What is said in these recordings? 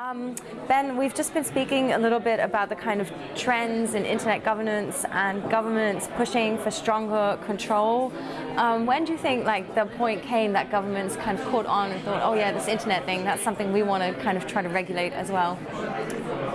Um, ben, we've just been speaking a little bit about the kind of trends in internet governance and governments pushing for stronger control. Um, when do you think like the point came that governments kind of caught on and thought, oh yeah, this internet thing, that's something we want to kind of try to regulate as well?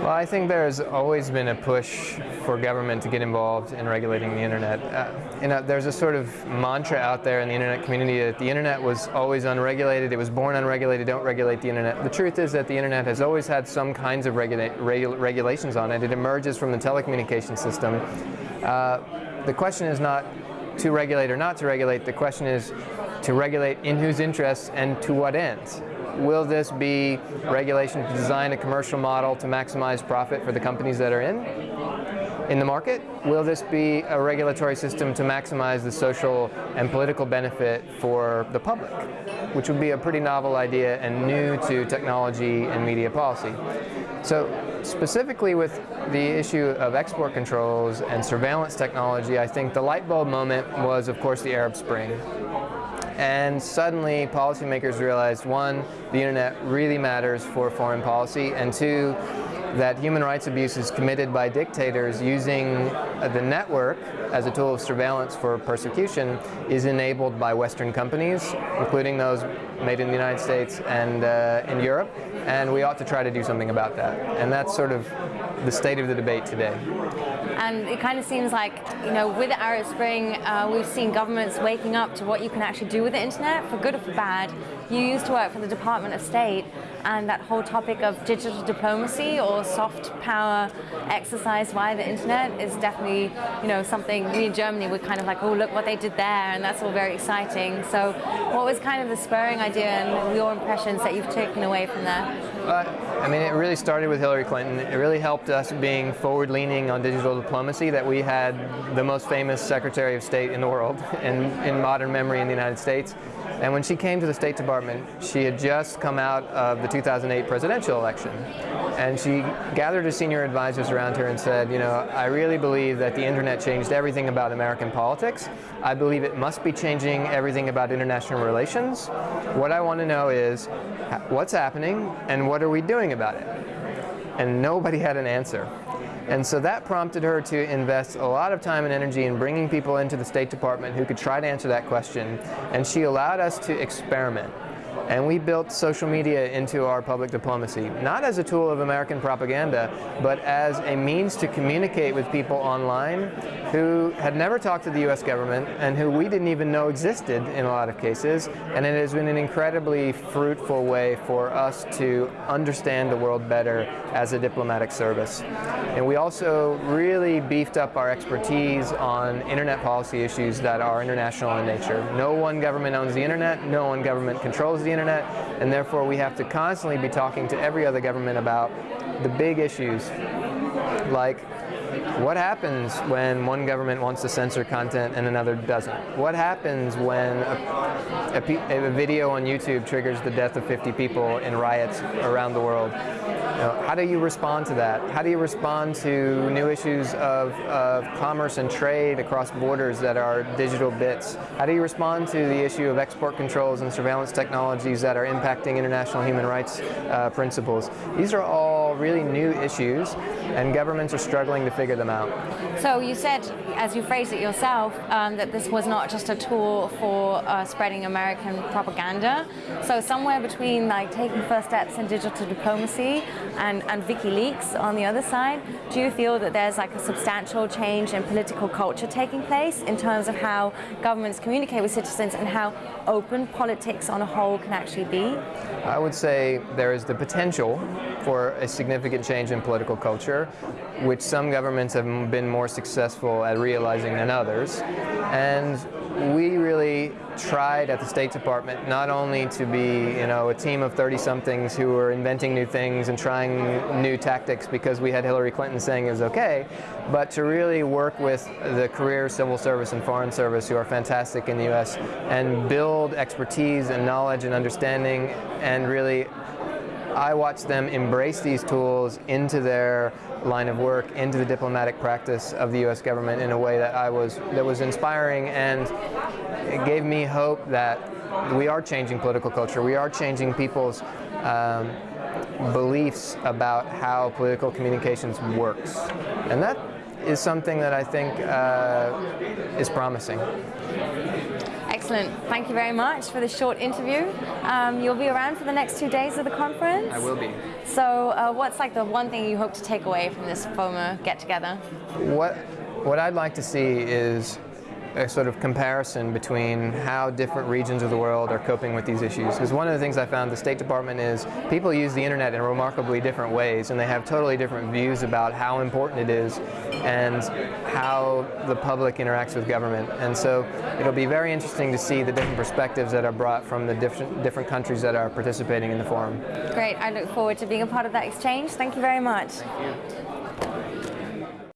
Well, I think there's always been a push for government to get involved in regulating the internet. Uh, you know, there's a sort of mantra out there in the internet community that the internet was always unregulated, it was born unregulated, don't regulate the internet. The truth is that the internet has always had some kinds of regula regu regulations on it. It emerges from the telecommunication system. Uh, the question is not to regulate or not to regulate, the question is to regulate in whose interests and to what ends. Will this be regulation to design a commercial model to maximize profit for the companies that are in? in the market? Will this be a regulatory system to maximize the social and political benefit for the public? Which would be a pretty novel idea and new to technology and media policy. So specifically with the issue of export controls and surveillance technology, I think the light bulb moment was, of course, the Arab Spring. And suddenly policymakers realized, one, the internet really matters for foreign policy, and two, that human rights abuses committed by dictators using the network as a tool of surveillance for persecution is enabled by Western companies, including those made in the United States and uh, in Europe, and we ought to try to do something about that. And that's sort of the state of the debate today. And it kind of seems like, you know, with Arab Spring, uh, we've seen governments waking up to what you can actually do with the internet, for good or for bad. You used to work for the Department of State, and that whole topic of digital diplomacy or soft power exercise via the internet is definitely, you know, something we in Germany were kind of like, oh, look what they did there, and that's all very exciting. So what was kind of the spurring idea and your impressions that you've taken away from there? Uh, I mean, it really started with Hillary Clinton. It really helped us being forward-leaning on digital diplomacy that we had the most famous Secretary of State in the world in, in modern memory in the United States. And when she came to the State Department, she had just come out of the 2008 presidential election. And she gathered her senior advisors around her and said, you know, I really believe that the internet changed everything about American politics. I believe it must be changing everything about international relations. What I want to know is what's happening and what are we doing about it? And nobody had an answer. And so that prompted her to invest a lot of time and energy in bringing people into the State Department who could try to answer that question. And she allowed us to experiment. And we built social media into our public diplomacy, not as a tool of American propaganda, but as a means to communicate with people online who had never talked to the US government and who we didn't even know existed in a lot of cases. And it has been an incredibly fruitful way for us to understand the world better as a diplomatic service. And we also really beefed up our expertise on internet policy issues that are international in nature. No one government owns the internet, no one government controls the internet, and therefore we have to constantly be talking to every other government about the big issues like what happens when one government wants to censor content and another doesn't? What happens when a, a, a, video on YouTube triggers the death of 50 people in riots around the world? You know, how do you respond to that? How do you respond to new issues of, of commerce and trade across borders that are digital bits? How do you respond to the issue of export controls and surveillance technologies that are impacting international human rights uh, principles? These are all really new issues and governments are struggling to figure them out. So you said, as you phrased it yourself, um, that this was not just a tool for uh, spreading American propaganda. So somewhere between like taking first steps in digital diplomacy and, and WikiLeaks on the other side, do you feel that there's like a substantial change in political culture taking place in terms of how governments communicate with citizens and how open politics on a whole can actually be? I would say there is the potential for a significant change in political culture, which some governments have been more successful at realizing than others. And we really tried at the State Department not only to be, you know, a team of 30-somethings who were inventing new things and trying new tactics because we had Hillary Clinton saying it was okay, but to really work with the career civil service and foreign service who are fantastic in the U.S. and build expertise and knowledge and understanding and really I watch them embrace these tools into their line of work, into the diplomatic practice of the U.S. government in a way that I was that was inspiring and it gave me hope that we are changing political culture. We are changing people's um, beliefs about how political communications works. And that is something that I think uh, is promising. Excellent. Thank you very much for this short interview. Um, you'll be around for the next two days of the conference. I will be. So, uh, what's like the one thing you hope to take away from this FOMA get together? What what I'd like to see is a sort of comparison between how different regions of the world are coping with these issues. Because one of the things I found the State Department is people use the internet in remarkably different ways and they have totally different views about how important it is and how the public interacts with government. And so it'll be very interesting to see the different perspectives that are brought from the different, different countries that are participating in the forum. Great. I look forward to being a part of that exchange. Thank you very much. Thank you.